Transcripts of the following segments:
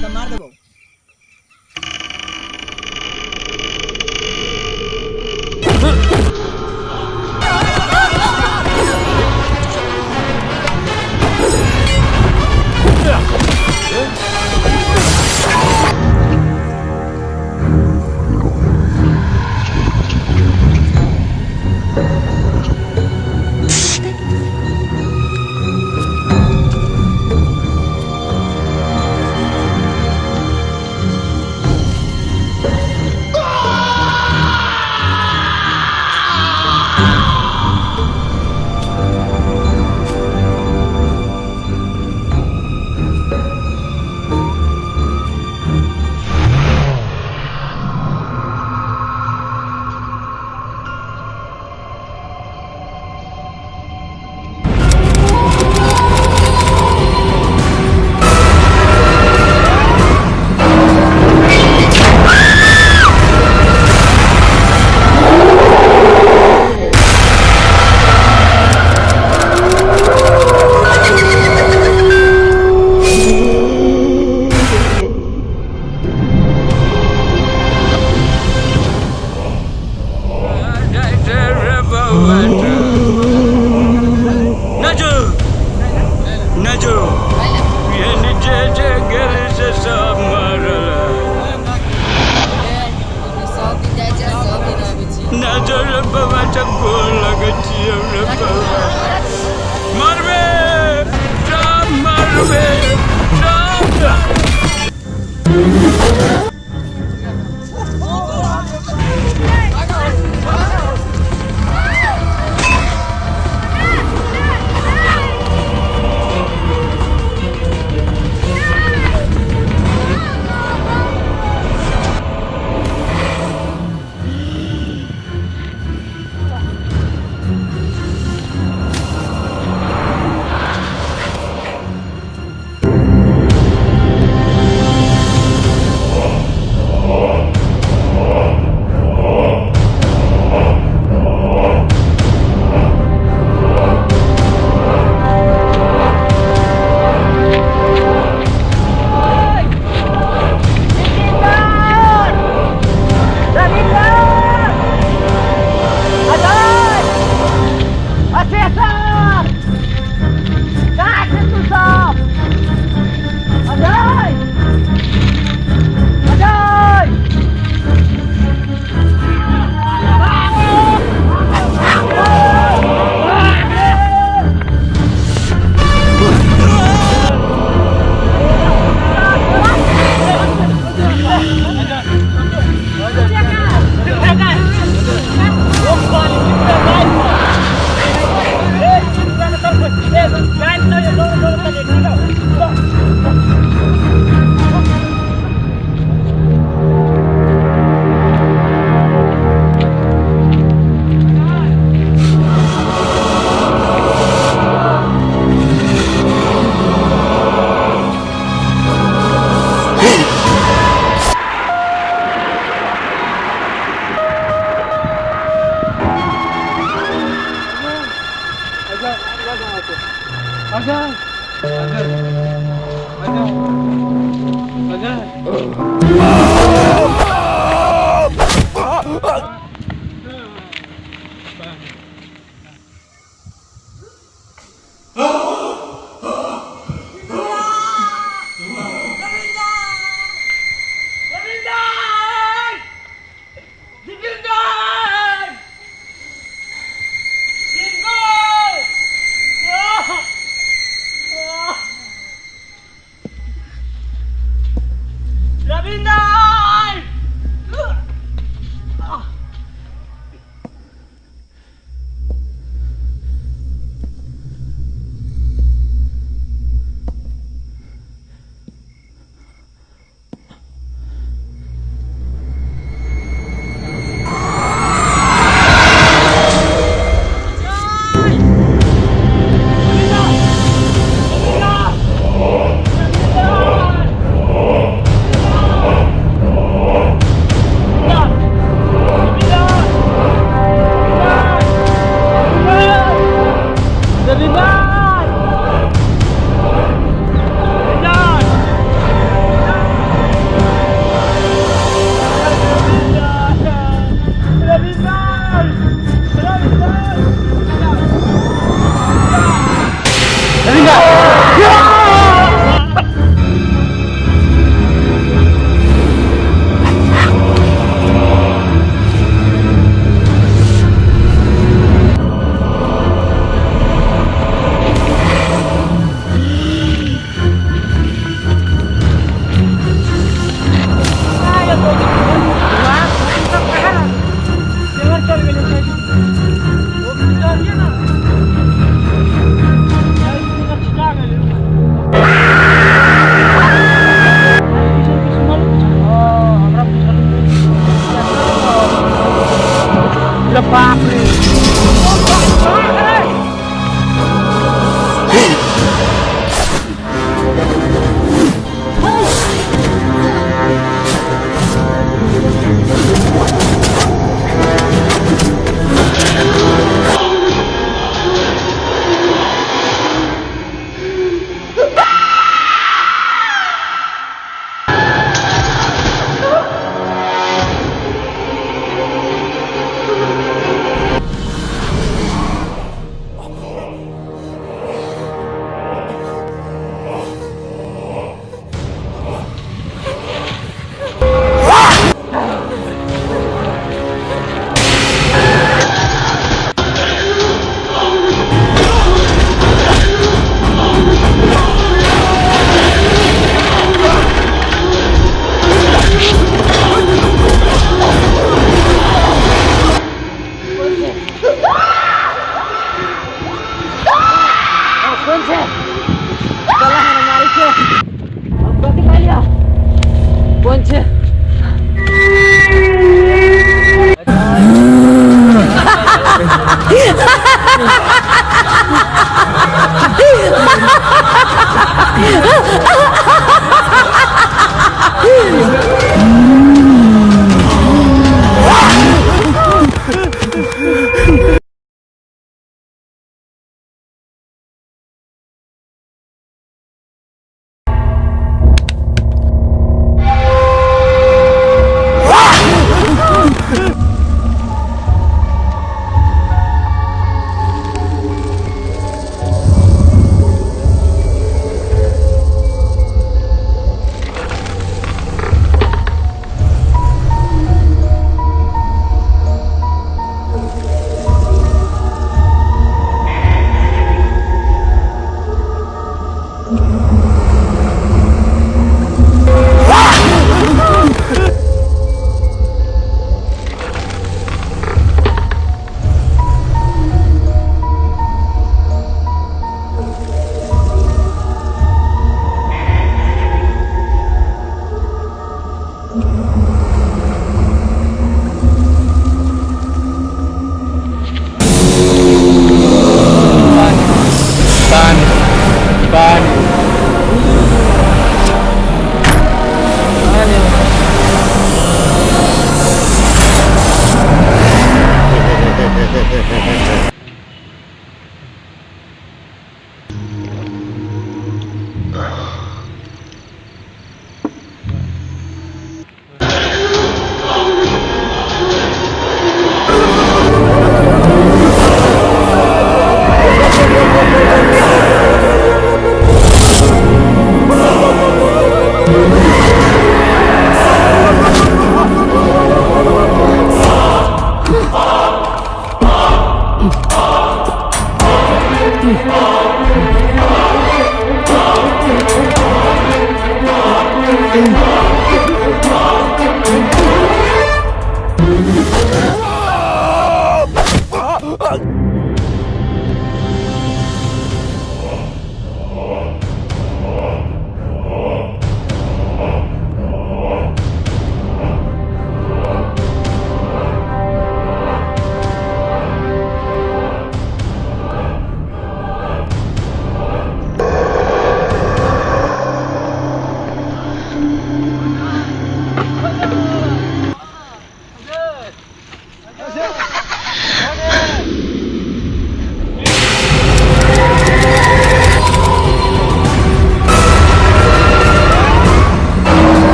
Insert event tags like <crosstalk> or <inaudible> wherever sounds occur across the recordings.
এটা মার দেবো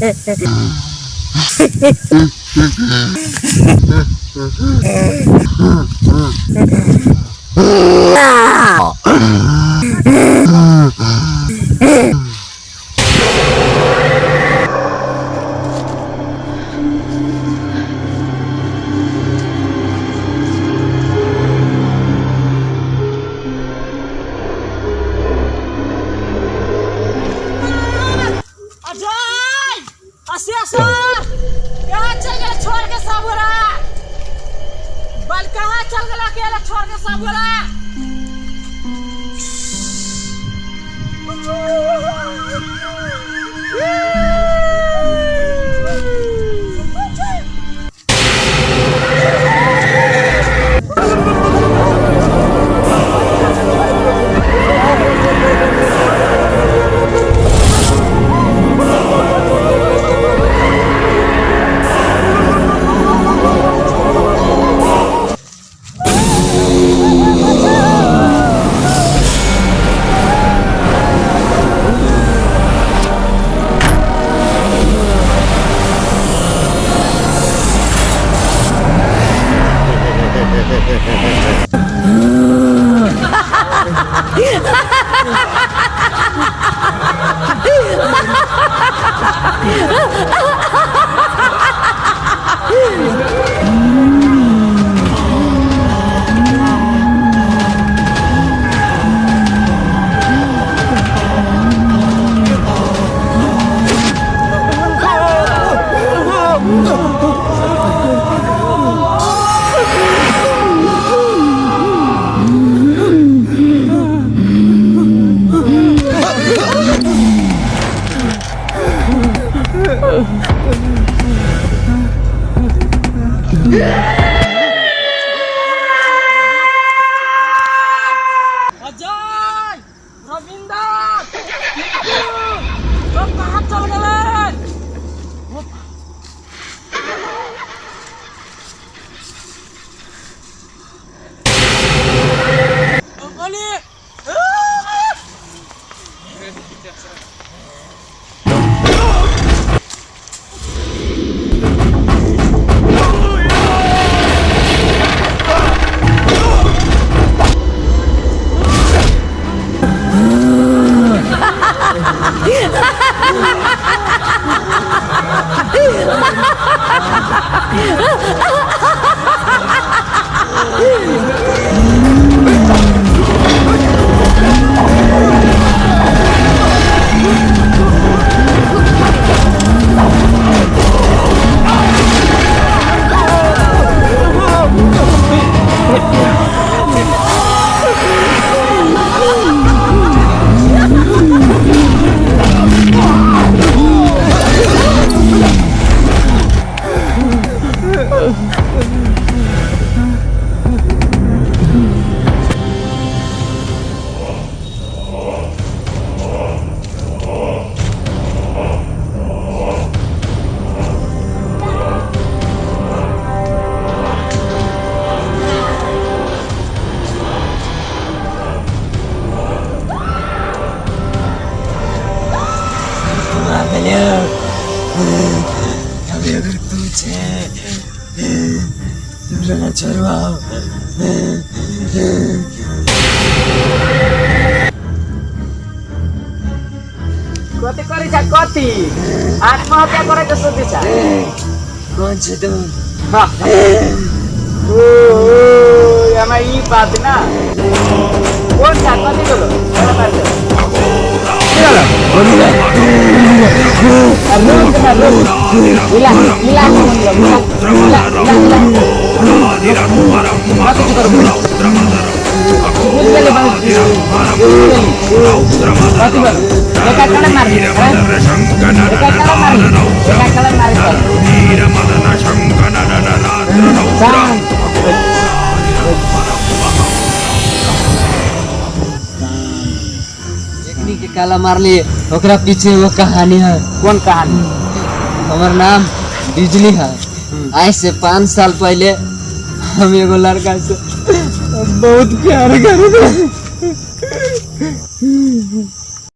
<laughs> Ah. ছাড়াও কতি করেছা কতি আত্মহত্যা করে তো শুধুছা কোন ছে তুমি ও আমার ই বাদ না। কোন ছাকতি গুলো Relax, relax, relax, relax, relax, relax. काला मार लिए ओकरा पीछे वो कहानी है। कौन कहानी? हमार नाम बिजली है। आज से पाँच साल पहले हम एगो लड़का से बहुत प्यार करते